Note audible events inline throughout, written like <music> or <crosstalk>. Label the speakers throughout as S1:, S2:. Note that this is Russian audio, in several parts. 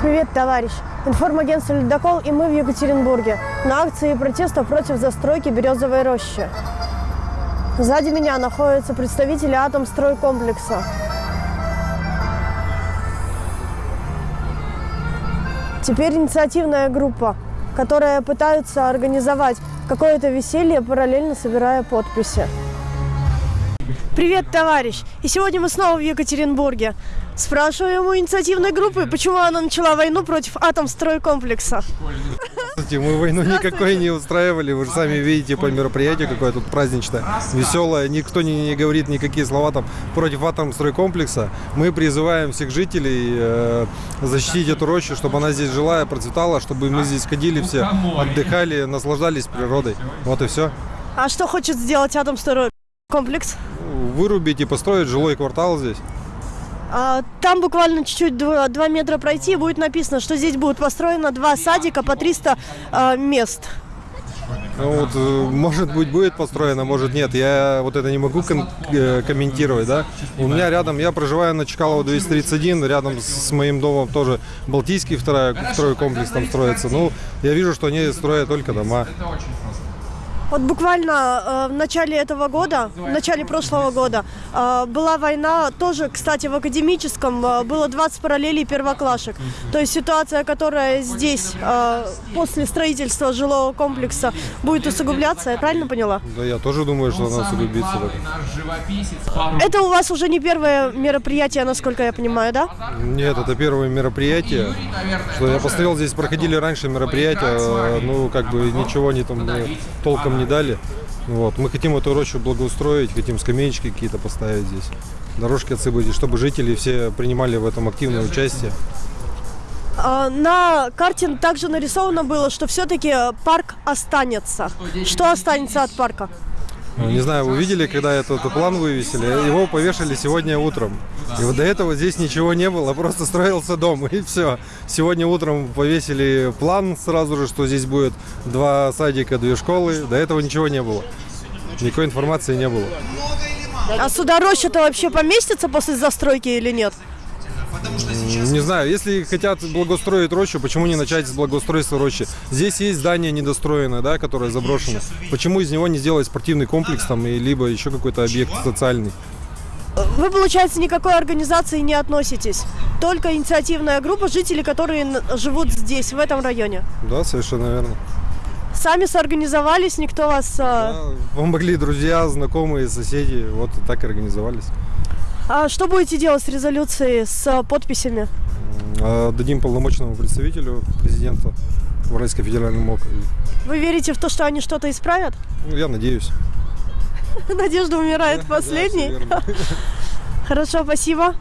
S1: Привет, товарищ! Информагентство «Ледокол» и мы в Екатеринбурге на акции протеста против застройки Березовой рощи. Сзади меня находятся представители атомстройкомплекса. Теперь инициативная группа, которая пытается организовать какое-то веселье, параллельно собирая подписи. Привет, товарищ! И сегодня мы снова в Екатеринбурге. Спрашиваем у инициативной группы, почему она начала войну против атомстройкомплекса.
S2: Здравствуйте, мы войну никакой не устраивали. Вы же сами видите по мероприятию, какое тут праздничное, веселое. Никто не, не говорит никакие слова там против атомстройкомплекса. Мы призываем всех жителей э, защитить эту рощу, чтобы она здесь жила и процветала, чтобы мы здесь ходили все, отдыхали, наслаждались природой. Вот и все.
S1: А что хочет сделать атомстройкомплекс?
S2: Вырубить и построить жилой квартал здесь.
S1: А, Там буквально чуть-чуть 2, метра пройти, будет написано, что здесь будет построено два садика по 300 а, мест.
S2: Ну, вот, э, может быть, будет построено, может нет. Я вот это не могу ком- э, комментировать, да. У меня рядом, я проживаю на Чкалова 231, рядом с моим домом тоже Балтийский второй, второй комплекс там строится. Ну, я вижу, что они строят только дома.
S1: Вот буквально э, в начале этого года, в начале прошлого года, э, была война, тоже, кстати, в академическом, э, было 20 параллелей первоклашек. То есть ситуация, которая здесь э, после строительства жилого комплекса будет усугубляться, я правильно поняла?
S2: Да, я тоже думаю, что она усугубится. так.
S1: Это у вас уже не первое мероприятие, насколько я понимаю, да?
S2: Нет, это первое мероприятие. Что я посмотрел, здесь проходили раньше мероприятия, э, ну, как бы ничего не там э, толком не дали. Вот. Мы хотим эту рощу благоустроить, хотим скамеечки какие-то поставить здесь, дорожки отсыпать, чтобы жители все принимали в этом активное участие.
S1: А, На карте также нарисовано было, что все-таки парк останется. Что останется от парка?
S2: Ну, Не знаю, вы видели, когда этот план вывесили? Его повешали сегодня утром. И вот до этого здесь ничего не было, просто строился дом, <laughs> и все. Сегодня утром повесили план сразу же, что здесь будет два садика, две школы. До этого ничего не было. Никакой информации не было.
S1: А сюда роща-то вообще поместится после застройки или нет?
S2: Не знаю, если хотят благоустроить рощу, почему не начать с благоустройства рощи? Здесь есть здание недостроенное, да, которое заброшено. Почему из него не сделать спортивный комплекс там, и либо еще какой-то объект социальный?
S1: Вы, получается, никакой организации не относитесь. Только инициативная группа жителей, которые живут здесь, в этом районе.
S2: Да, совершенно верно.
S1: Сами соорганизовались, никто вас... а,
S2: Да, помогли друзья, знакомые, соседи, вот так и организовались.
S1: А что будете делать с резолюцией, с а, подписями?
S2: А, Дадим полномочному представителю президента в Уральском федеральном округе.
S1: Вы верите в то, что они что-то исправят?
S2: Ну, я надеюсь. <laughs>
S1: Надежда умирает <laughs> последней. <laughs> Хорошо, спасибо.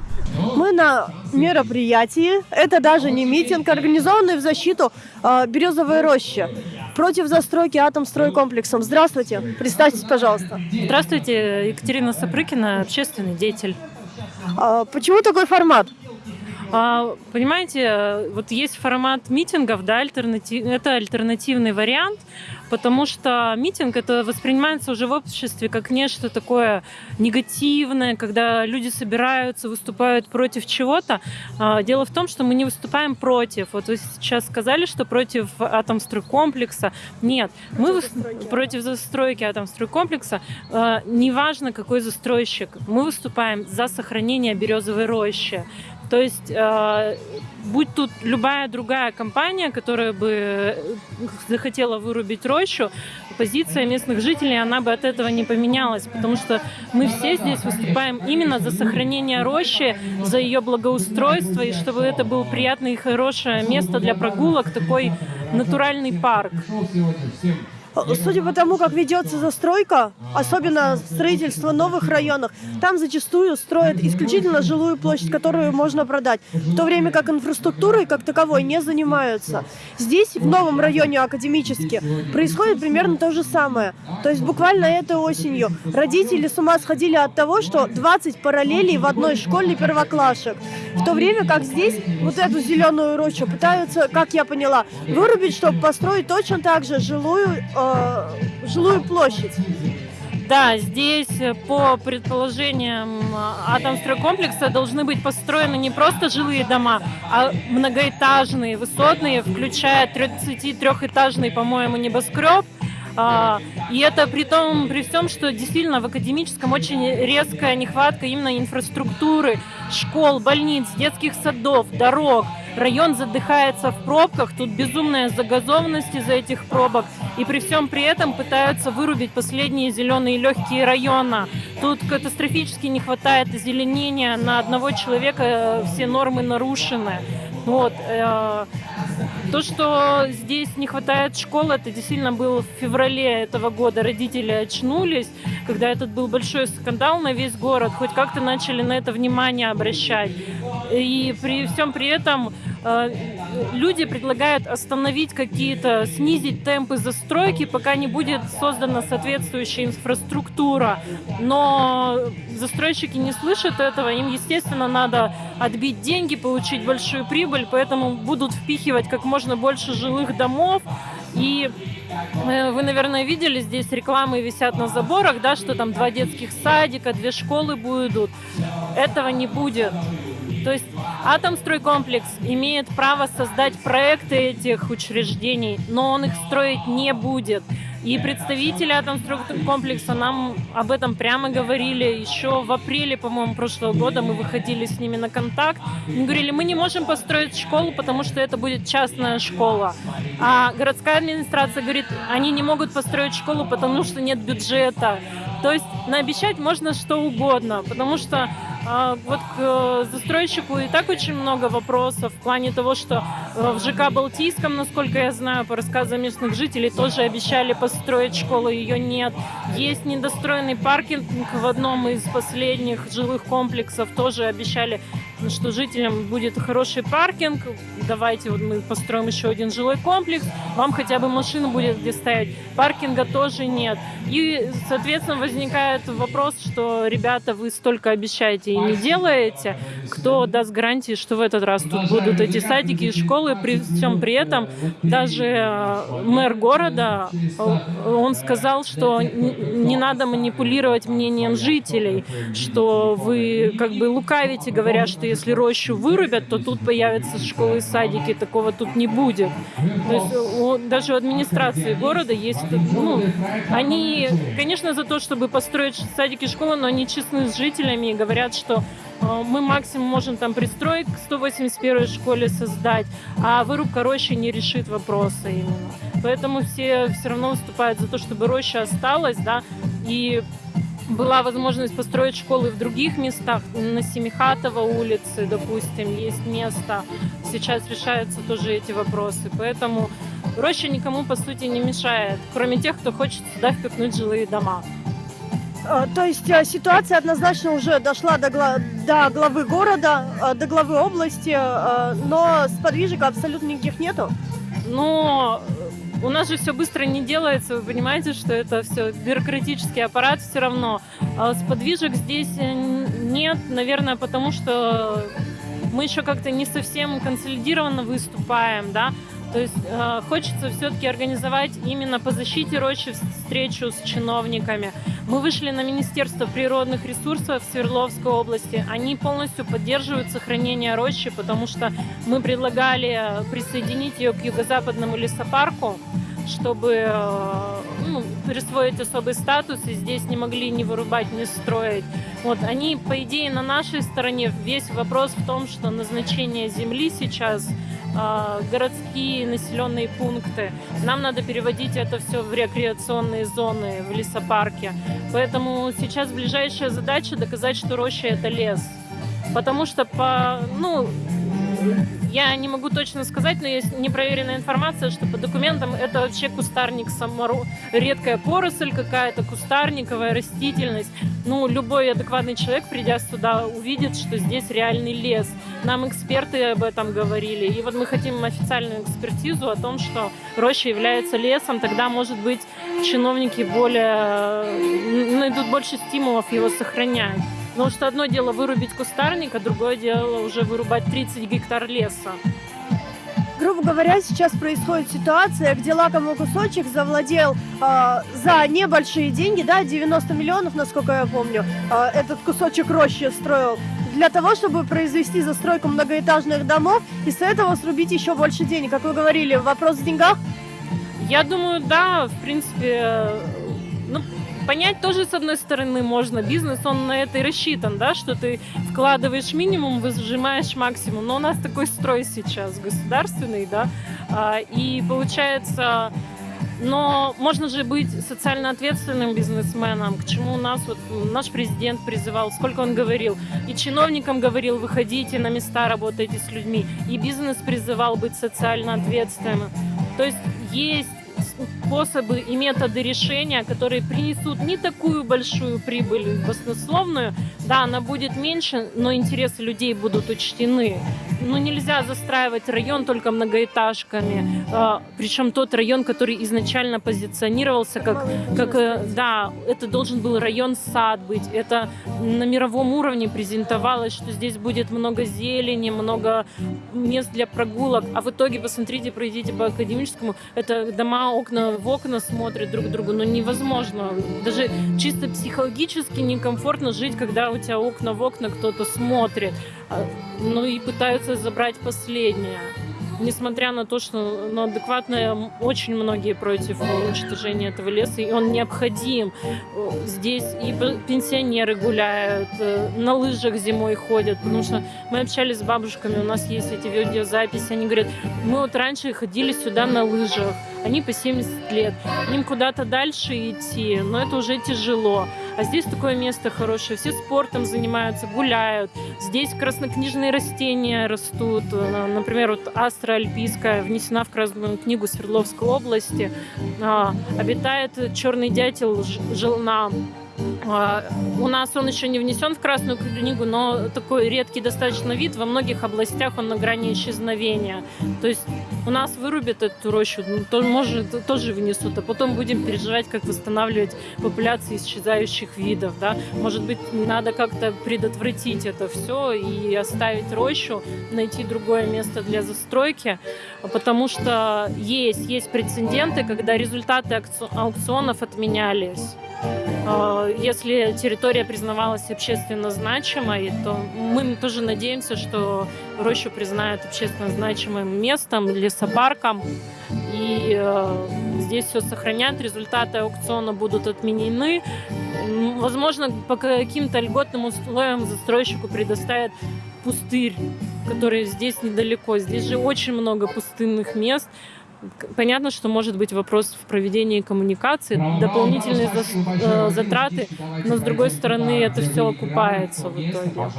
S1: Мы на мероприятии, это даже не митинг, организованный в защиту э, Березовой рощи против застройки атомстройкомплексом. Здравствуйте, представьтесь, пожалуйста.
S3: Здравствуйте, Екатерина Сапрыкина, общественный деятель.
S1: А почему такой формат?
S3: А, Понимаете, э, вот есть формат митингов, да, альтернатив... это альтернативный вариант, потому что митинг это воспринимается уже в обществе как нечто такое негативное, когда люди собираются, выступают против чего-то. А, Дело в том, что мы не выступаем против. Вот вы сейчас сказали, что против атомстройкомплекса. Нет, мы выс- против застройки атомстройкомплекса. Э, Неважно, какой застройщик. Мы выступаем за сохранение березовой рощи. То есть, э, будь тут любая другая компания, которая бы э, захотела вырубить рощу, позиция местных жителей, она бы от этого не поменялась, потому что мы все здесь выступаем именно за сохранение рощи, за ее благоустройство, и чтобы это было приятное и хорошее место для прогулок, такой натуральный парк.
S1: Судя по тому, как ведется застройка, особенно строительство новых районов, там зачастую строят исключительно жилую площадь, которую можно продать, в то время как инфраструктурой как таковой не занимаются. Здесь, в новом районе академически, происходит примерно то же самое. То есть буквально этой осенью родители с ума сходили от того, что 20 параллелей в одной школе первоклашек, в то время как здесь вот эту зеленую рощу пытаются, как я поняла, вырубить, чтобы построить точно так же жилую, э, жилую площадь.
S3: Да, здесь э, по предположениям а, Атомстройкомплекса должны быть построены не просто жилые дома, а многоэтажные, высотные, включая 33-этажный, по-моему, небоскреб. А, и это при том, при всем, что действительно в академическом очень резкая нехватка именно инфраструктуры, школ, больниц, детских садов, дорог. Район задыхается в пробках, тут безумная загазованность из-за этих пробок. И при всем при этом пытаются вырубить последние зеленые легкие района. Тут катастрофически не хватает озеленения на одного человека, все нормы нарушены. Вот. Э, то, что здесь не хватает школы, это действительно был в феврале этого года. Родители очнулись, когда этот был большой скандал на весь город, хоть как-то начали на это внимание обращать. И при всем при этом э, люди предлагают остановить какие-то, снизить темпы застройки, пока не будет создана соответствующая инфраструктура. Но застройщики не слышат этого, им, естественно, надо отбить деньги, получить большую прибыль, поэтому будут впихивать как можно больше жилых домов. И э, вы, наверное, видели, здесь рекламы висят на заборах, да, что там два детских садика, две школы будут. Этого не будет. То есть Атомстройкомплекс имеет право создать проекты этих учреждений, но он их строить не будет. И представители Атомстройкомплекса нам об этом прямо говорили. Еще в апреле, по-моему, прошлого года мы выходили с ними на контакт. Они говорили, мы не можем построить школу, потому что это будет частная школа. А городская администрация говорит, они не могут построить школу, потому что нет бюджета. То есть наобещать можно что угодно, потому что вот к э, застройщику и так очень много вопросов в плане того, что э, в ЖК Балтийском, насколько я знаю, по рассказам местных жителей, тоже обещали построить школу, ее нет. Есть недостроенный паркинг в одном из последних жилых комплексов, тоже обещали что жителям будет хороший паркинг, давайте вот мы построим еще один жилой комплекс, вам хотя бы машина будет где ставить. Паркинга тоже нет. И, соответственно, возникает вопрос, что, ребята, вы столько обещаете и не делаете, кто даст гарантии, что в этот раз тут будут эти садики и школы, при всем при этом даже э, мэр города, э, он сказал, что не надо манипулировать мнением жителей, что вы как бы лукавите, говоря, что если рощу вырубят, то тут появятся школы и садики, такого тут не будет. То есть у, даже у администрации города есть, ну, они, конечно, за то, чтобы построить садики и школы, но они честны с жителями и говорят, что э, мы максимум можем там пристроить к 181 школе создать, а вырубка рощи не решит вопроса именно. Поэтому все все равно выступают за то, чтобы роща осталась, да, и была возможность построить школы в других местах, на Семихатово улице, допустим, есть место. Сейчас решаются тоже эти вопросы. Поэтому роща никому, по сути, не мешает, кроме тех, кто хочет сюда впихнуть жилые дома.
S1: А, то есть э, ситуация однозначно уже дошла до, гла до главы города, э, до главы области, но сподвижек абсолютно никаких нету.
S3: Но у нас же все быстро не делается, вы понимаете, что это все бюрократический аппарат все равно. А сподвижек здесь э, нет, наверное, потому что мы еще как-то не совсем консолидированно выступаем, да, то есть э, хочется все-таки организовать именно по защите рощи встречу с чиновниками. Мы вышли на Министерство природных ресурсов Свердловской области. Они полностью поддерживают сохранение рощи, потому что мы предлагали присоединить ее к юго-западному лесопарку чтобы э, ну, присвоить особый статус, и здесь не могли ни вырубать, ни строить. Вот, они, по идее, на нашей стороне. Весь вопрос в том, что назначение земли сейчас э, городские населенные пункты. Нам надо переводить это все в рекреационные зоны, в лесопарке. Поэтому сейчас ближайшая задача доказать, что роща это лес. Потому что по, ну, я не могу точно сказать, но есть непроверенная информация, что по документам это вообще кустарник саморо... редкая поросль какая-то, кустарниковая растительность. Ну, любой адекватный человек, придя сюда, увидит, что здесь реальный лес. Нам эксперты об этом говорили. И вот мы хотим официальную экспертизу о том, что роща является лесом. Тогда, может быть, чиновники более найдут больше стимулов его сохранять. Потому что одно дело вырубить кустарник, а другое дело уже вырубать 30 гектар леса.
S1: грубо говоря, сейчас происходит ситуация, где лакомый кусочек завладел э, за небольшие деньги, да, 90 миллионов, насколько я помню, э, этот кусочек рощи строил для того, чтобы произвести застройку многоэтажных домов и с этого срубить еще больше денег. Как вы говорили, вопрос в деньгах?
S3: Я думаю, да, в принципе, понять тоже, с одной стороны, можно. Бизнес, он на это и рассчитан, да, что ты вкладываешь минимум, выжимаешь максимум. Но у нас такой строй сейчас государственный, да, а, и получается... Но можно же быть социально ответственным бизнесменом, к чему у нас вот наш президент призывал, сколько он говорил, и чиновникам говорил, выходите на места, работайте с людьми, и бизнес призывал быть социально ответственным. То есть есть способы и методы решения, которые принесут не такую большую прибыль баснословную, да, она будет меньше, но интересы людей будут учтены. Ну, нельзя застраивать район только многоэтажками, а, причем тот район, который изначально позиционировался как, как, э, да, это должен был район сад быть, это на мировом уровне презентовалось, что здесь будет много зелени, много мест для прогулок, а в итоге, посмотрите, пройдите по академическому, это дома окна в окна смотрят друг другу, но невозможно. Даже чисто психологически некомфортно жить, когда у тебя окна в окна кто-то смотрит. А, ну и пытаются забрать последнее несмотря на то, что ну, адекватно очень многие против уничтожения этого леса, и он необходим. Здесь и пенсионеры гуляют, э, на лыжах зимой ходят, потому что мы общались с бабушками, у нас есть эти видеозаписи, они говорят, мы вот раньше ходили сюда на лыжах, они по 70 лет, им куда-то дальше идти, но это уже тяжело. А здесь такое место хорошее, все спортом занимаются, гуляют. Здесь краснокнижные растения растут. Например, вот астра альпийская внесена в Красную книгу Свердловской области. А, обитает черный дятел желна а, у нас он еще не внесен в Красную книгу, но такой редкий достаточно вид. Во многих областях он на грани исчезновения. То есть у нас вырубят эту рощу, ну, то, может, тоже внесут, а потом будем переживать, как восстанавливать популяции исчезающих видов. Да? Может быть, надо как-то предотвратить это все и оставить рощу, найти другое место для застройки, потому что есть, есть прецеденты, когда результаты аукционов отменялись. А, если территория признавалась общественно значимой, то мы тоже надеемся, что рощу признают общественно значимым местом, лесопарком. И э, здесь все сохранят, результаты аукциона будут отменены. Возможно, по каким-то льготным условиям застройщику предоставят пустырь, который здесь недалеко. Здесь же очень много пустынных мест. Понятно, что может быть вопрос в проведении коммуникации, дополнительные э, затраты, но с другой стороны это все окупается в итоге.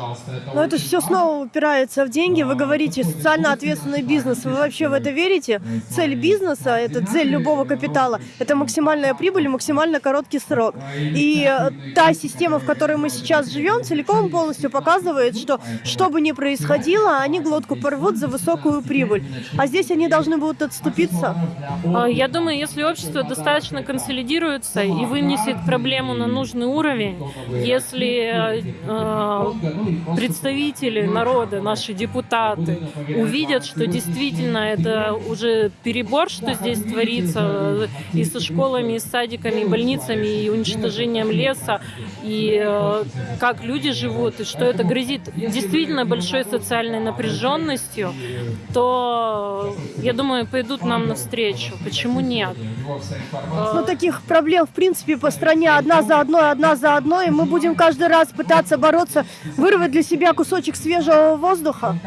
S1: Но это все снова упирается в деньги. Вы говорите социально ответственный бизнес. Вы вообще в это верите? Цель бизнеса, это цель любого капитала, это максимальная прибыль и максимально короткий срок. И э, та система, в которой мы сейчас живем, целиком полностью показывает, что что бы ни происходило, они глотку порвут за высокую прибыль. А здесь они должны будут отступить решится?
S3: А, я думаю, если общество достаточно консолидируется и вынесет проблему на нужный уровень, если э, представители народа, наши депутаты, увидят, что действительно это уже перебор, что здесь творится и со школами, и с садиками, и больницами, и уничтожением леса, и э, как люди живут, и что это грозит действительно большой социальной напряженностью, то, я думаю, пойдут на нам навстречу. Почему нет?
S1: Ну, таких проблем, в принципе, по стране одна за одной, одна за одной. И мы будем каждый раз пытаться бороться, вырвать для себя кусочек свежего воздуха.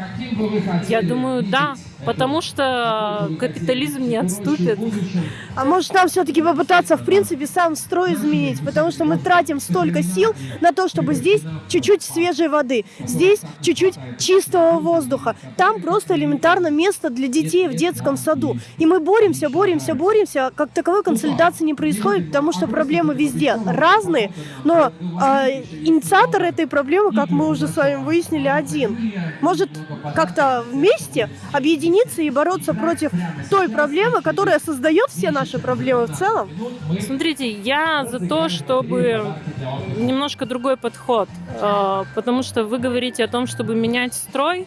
S3: Я думаю, да потому что капитализм не отступит.
S1: А может нам все-таки попытаться, в принципе, сам строй изменить, потому что мы тратим столько сил на то, чтобы здесь чуть-чуть свежей воды, здесь чуть-чуть чистого воздуха, там просто элементарно место для детей в детском саду. И мы боремся, боремся, боремся, как таковой консолидации не происходит, потому что проблемы везде разные, но э, инициатор этой проблемы, как мы уже с вами выяснили, один. Может как-то вместе объединить объединиться и бороться против той проблемы, которая создает все наши проблемы в целом?
S3: Смотрите, я за то, чтобы немножко другой подход, э, потому что вы говорите о том, чтобы менять строй,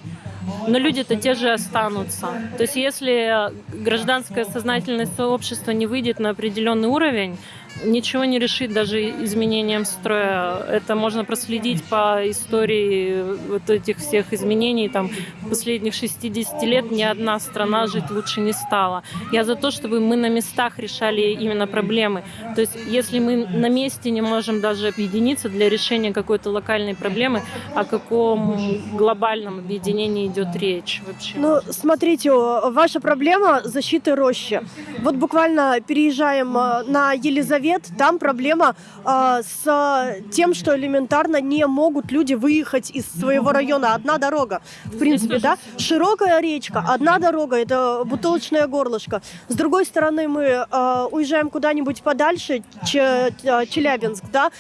S3: но люди-то те же останутся. То есть если гражданское сознательность сообщества не выйдет на определенный уровень, ничего не решит даже изменением строя. Это можно проследить по истории вот этих всех изменений. Там последних 60 лет ни одна страна жить лучше не стала. Я за то, чтобы мы на местах решали именно проблемы. То есть если мы на месте не можем даже объединиться для решения какой-то локальной проблемы, о каком глобальном объединении идет речь вообще?
S1: Ну, смотрите, ваша проблема защиты рощи. Вот буквально переезжаем э, на Елизавет, там проблема э, с тем, что элементарно не могут люди выехать из своего района. Одна дорога, в принципе, да? Широкая речка, одна дорога, это бутылочное горлышко. С другой стороны, мы э, уезжаем куда-нибудь подальше, Ч, Челябинск, да?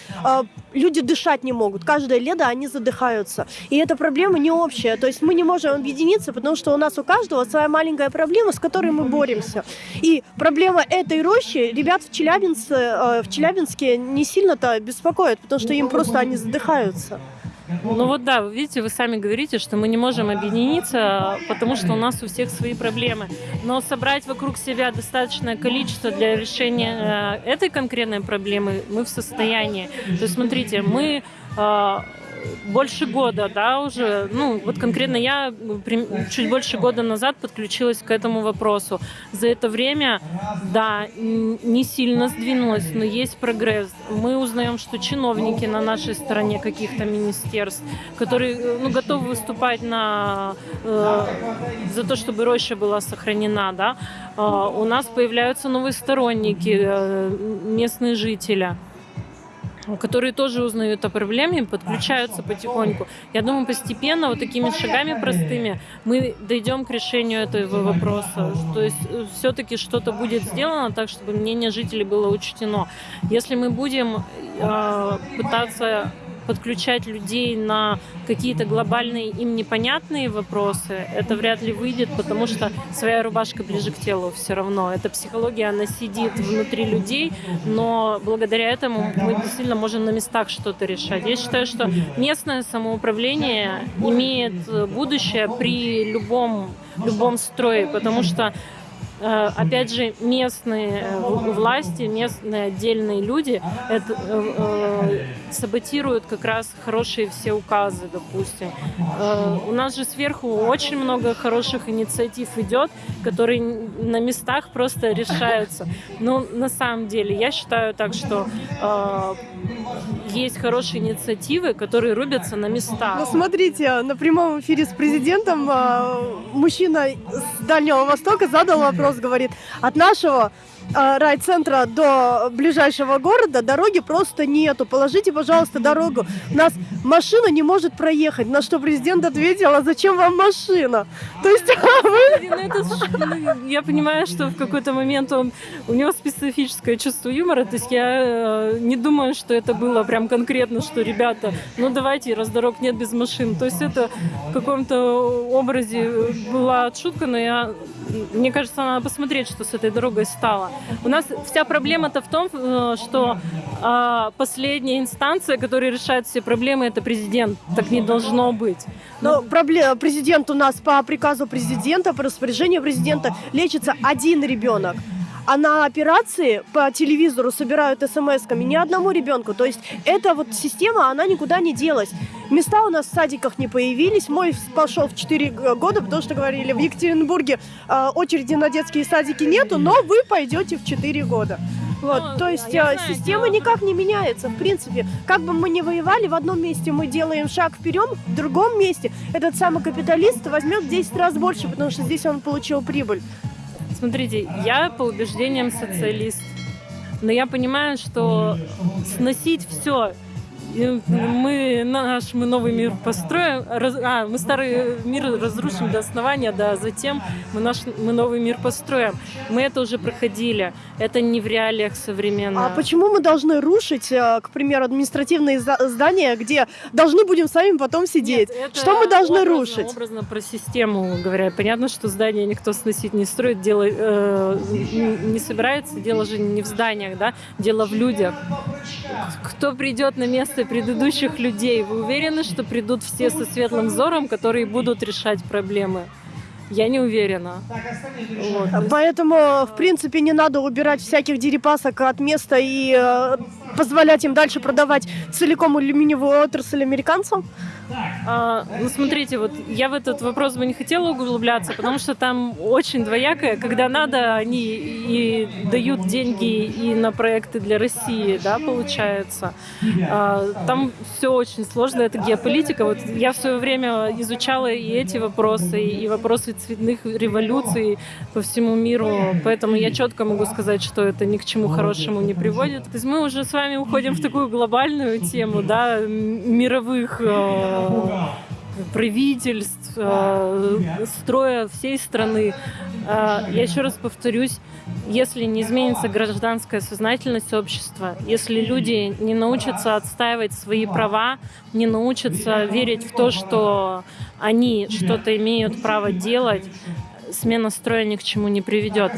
S1: Люди дышать не могут. Каждое лето они задыхаются. И эта проблема не общая. То есть мы не можем объединиться, потому что у нас у каждого своя маленькая проблема, с которой мы боремся. И проблема этой рощи ребят в Челябинске, э, в Челябинске не сильно-то беспокоит, потому что им просто они задыхаются.
S3: Ну вот да, вы видите, вы сами говорите, что мы не можем объединиться, потому что у нас у всех свои проблемы. Но собрать вокруг себя достаточное количество для решения э, этой конкретной проблемы мы в состоянии. То есть смотрите, мы э, больше года, да, уже, ну, вот конкретно я чуть больше года назад подключилась к этому вопросу. За это время, да, не сильно сдвинулась, но есть прогресс. Мы узнаем, что чиновники на нашей стороне каких-то министерств, которые, ну, готовы выступать на, э, за то, чтобы роща была сохранена, да, э, у нас появляются новые сторонники, э, местные жители которые тоже узнают о проблеме, подключаются потихоньку. Я думаю, постепенно, вот такими шагами простыми, мы дойдем к решению этого вопроса. То есть э, все-таки что-то будет сделано так, чтобы мнение жителей было учтено. Если мы будем э, пытаться подключать людей на какие-то глобальные им непонятные вопросы, это вряд ли выйдет, потому что своя рубашка ближе к телу все равно. Эта психология, она сидит внутри людей, но благодаря этому мы действительно можем на местах что-то решать. Я считаю, что местное самоуправление имеет будущее при любом любом строе, потому что Э, опять же, местные э, власти, местные отдельные люди это, э, саботируют как раз хорошие все указы, допустим. У нас же сверху очень много хороших инициатив идет, которые на местах просто решаются. Но на самом деле я считаю так, что есть хорошие инициативы, которые рубятся на местах.
S1: Ну, смотрите, на прямом эфире с президентом мужчина с Дальнего Востока задал вопрос, говорит, от нашего райцентра до ближайшего города дороги просто нету. Положите, пожалуйста, дорогу. У нас машина не может проехать. На что президент ответил, а зачем вам машина? То есть вы...
S3: Ну, я понимаю, что в какой-то момент он, у него специфическое чувство юмора. То есть я э, не думаю, что это было прям конкретно, что ребята, ну давайте, раз дорог нет без машин. То есть это в каком-то образе была шутка, но я мне кажется, надо посмотреть, что с этой дорогой стало. У нас вся проблема-то в том, э, что э, последняя инстанция, которая решает все проблемы, это президент. Так не должно быть.
S1: Но проблема, президент у нас по приказу президента, по распоряжению президента лечится один ребенок а на операции по телевизору собирают смс-ками ни одному ребенку. То есть эта вот система, она никуда не делась. Места у нас в садиках не появились. Мой пошел в 4 года, потому что говорили, в Екатеринбурге э, очереди на детские садики нету, но вы пойдете в 4 года. Вот, ну, то есть э, система никак не меняется, в принципе. Как бы мы ни воевали, в одном месте мы делаем шаг вперед, в другом месте этот самый капиталист возьмет в 10 раз больше, потому что здесь он получил прибыль.
S3: Смотрите, я по убеждениям социалист. Но я понимаю, что сносить все мы наш мы новый мир построим, раз, а мы старый мир разрушим до основания, да, затем мы наш мы новый мир построим. Мы это уже проходили, это не в реалиях современных.
S1: А почему мы должны рушить, э, к примеру, административные здания, где должны будем сами потом сидеть? Нет, что мы должны
S3: образно,
S1: рушить?
S3: Образно про систему говоря, понятно, что здание никто сносить не строит, дело э, не собирается, дело же не в зданиях, да, дело в людях. Кто придет на место предыдущих людей. Вы уверены, что придут все со светлым взором, которые будут решать проблемы? Я не уверена. Вот.
S1: Поэтому, в принципе, не надо убирать всяких дерипасок от места и э, позволять им дальше продавать целиком алюминиевую отрасль американцам.
S3: А, ну, смотрите, вот я в этот вопрос бы не хотела углубляться, потому что там очень двоякое. Когда надо, они и дают деньги и на проекты для России, да, получается. А, там все очень сложно, это геополитика. Вот я в свое время изучала и эти вопросы, и вопросы цветных революций по всему миру, поэтому я четко могу сказать, что это ни к чему хорошему не приводит. То есть мы уже с вами уходим в такую глобальную тему, да, мировых э, правительств, э, строя всей страны. Э, Я еще раз повторюсь, если не изменится гражданская сознательность общества, если люди не научатся отстаивать свои права, не научатся верить в то, что они что-то имеют право делать, смена строя ни к чему не приведет.